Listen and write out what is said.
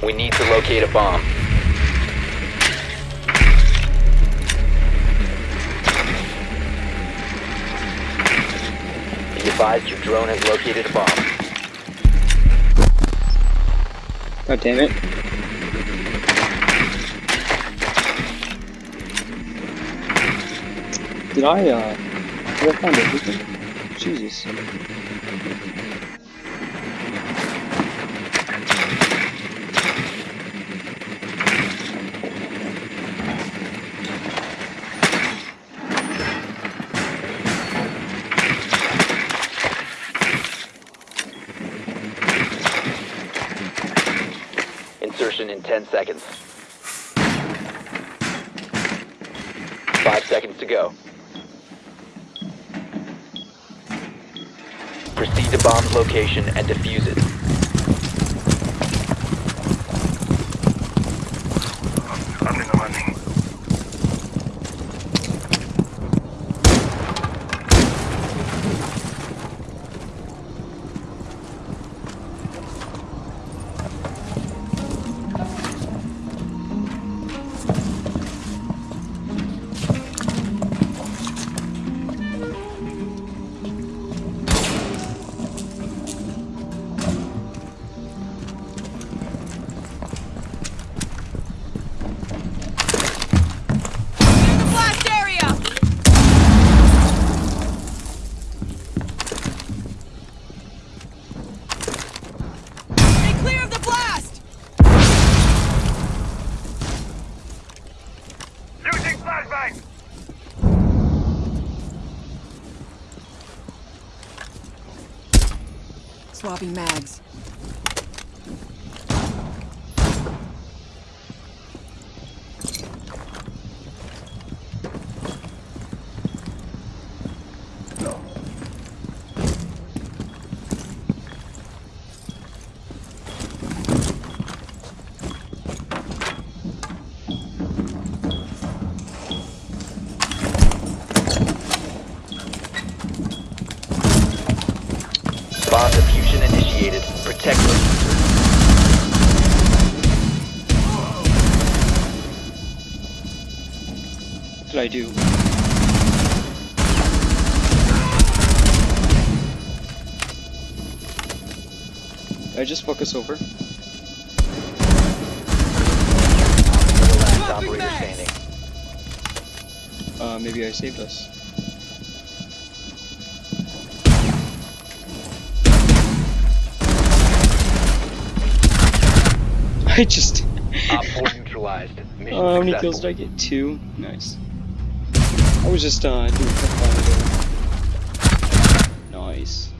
We need to locate a bomb. Be advised your drone has located a bomb. God damn it. Did I, uh, did I find everything? Jesus. In 10 seconds. Five seconds to go. Proceed to bomb's location and defuse it. Swapping mags. Bomb diffusion initiated. Protect them. What did I do? Did I just focus over? Last operator standing. Uh, maybe I saved us. I just. Op 4 neutralized. Mission Oh, how many kills did I get? Two? Nice. I was just, uh, doing quick fire there. Nice.